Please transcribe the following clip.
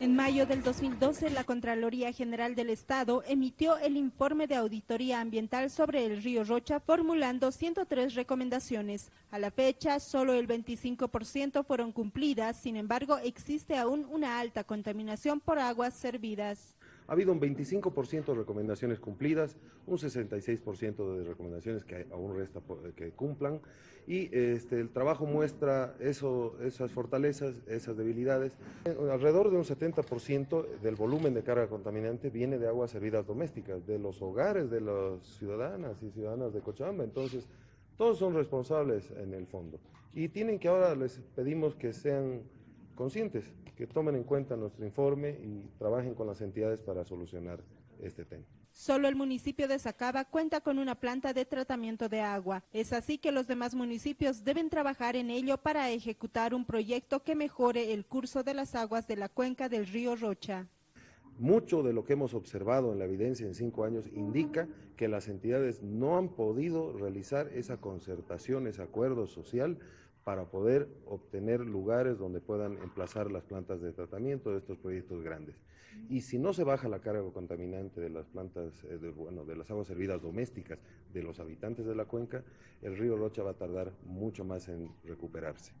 En mayo del 2012, la Contraloría General del Estado emitió el informe de auditoría ambiental sobre el río Rocha, formulando 103 recomendaciones. A la fecha, solo el 25% fueron cumplidas, sin embargo, existe aún una alta contaminación por aguas servidas. Ha habido un 25% de recomendaciones cumplidas, un 66% de recomendaciones que aún resta que cumplan y este, el trabajo muestra esas fortalezas, esas debilidades. Alrededor de un 70% del volumen de carga contaminante viene de aguas servidas domésticas, de los hogares de las ciudadanas y ciudadanas de Cochabamba. Entonces, todos son responsables en el fondo. Y tienen que ahora les pedimos que sean conscientes, que tomen en cuenta nuestro informe y trabajen con las entidades para solucionar este tema. Solo el municipio de Sacaba cuenta con una planta de tratamiento de agua. Es así que los demás municipios deben trabajar en ello para ejecutar un proyecto que mejore el curso de las aguas de la cuenca del río Rocha. Mucho de lo que hemos observado en la evidencia en cinco años indica que las entidades no han podido realizar esa concertación, ese acuerdo social para poder obtener lugares donde puedan emplazar las plantas de tratamiento de estos proyectos grandes. Y si no se baja la carga contaminante de las plantas, eh, de, bueno, de las aguas servidas domésticas de los habitantes de la cuenca, el río Rocha va a tardar mucho más en recuperarse.